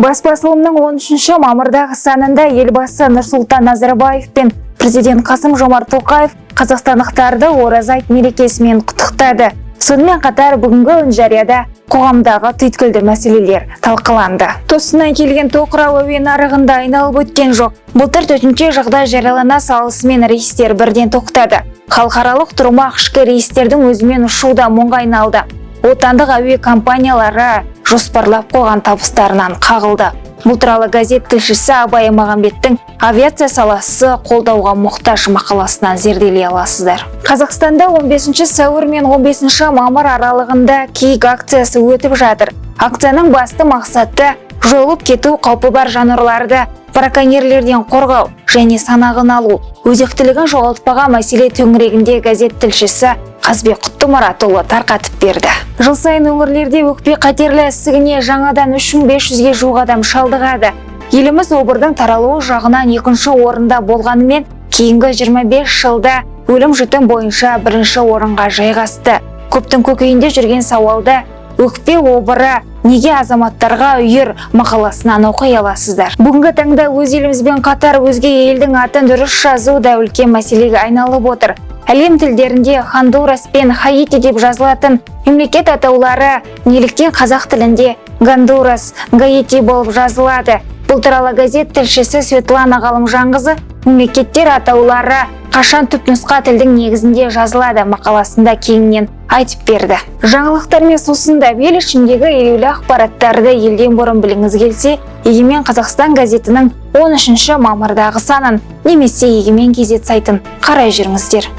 бас басылымның 13 мамырдағы санында елбасы нұрсұлтан назарбаев пен президент қасым жомарт тоқаев қазақстандықтарды ораза айт мерекесімен құттықтады. Сонымен қатар бүгінгі үн жарияда қоғамдағы түйткілді мәселелер талқыланды. Тосыннан келген тоқырау әуе нарығында айналып өткен жоқ. Былтыр төтенше жағдай жариялана салысымен рейстер бірден тоқтады. Халықаралық тұрмақ ішкі рейстердің өзімен ұшу да мұңға айналды. Отандық әуе компаниялары жоспарлап қойған табыстарынан қағылды. Бұл туралы газет тілшісі абай мағамбеттің авиация саласы қолдауға мұқтаж мақаласынан зерделей аласыздар. Қазақстанда 15 сәуір мен 15 мамыр аралығында киік акциясы өтіп жатыр. Акцияның басты мақсаты жойылып кету қаупі бар жануарларды браконьерлерден қорғау және санағын алу. Өзектілігін жоғалтпаған мәселе төңірегінде газет тілшісі қазбек құттымұратұлы тарқатып берді. Жыл сайын өңірлерде өкпе қатерлі ісігіне жаңадан 3500-ге жуық адам шалдығады. Еліміз обырдың таралуы жағынан екінші орында болғанымен кейінгі 25 жылда өлім жітім бойынша бірінші орынға жайғасты. Көптің көкейінде жүрген сауалды өкпе обыры неге азаматтарға үйір? мақаласынан оқи аласыздар. Бүгінгі таңда өз елімізбен қатар өзге елдің атын дұрыс жазу да үлкен мәселеге айналып отыр. Әлем тілдерінде хондурас пен хаити деп жазылатын мемлекет атаулары неліктен қазақ тілінде? Гондурас гаити болып жазылады. Бұл туралы газет тілшісі светлана ғалымжанқызы мемлекеттер атаулары қашан түпнұсқа тілдің негізінде жазылады мақаласында кеңінен айтып берді. Жаңалықтармен сусындап ел ішіндегі елеулі ақпараттарды елден бұрын біліңіз келсе егемен қазақстан газетінің 13 мамырдағы санын немесе егемен кезет сайтын қарай жүріңіздер.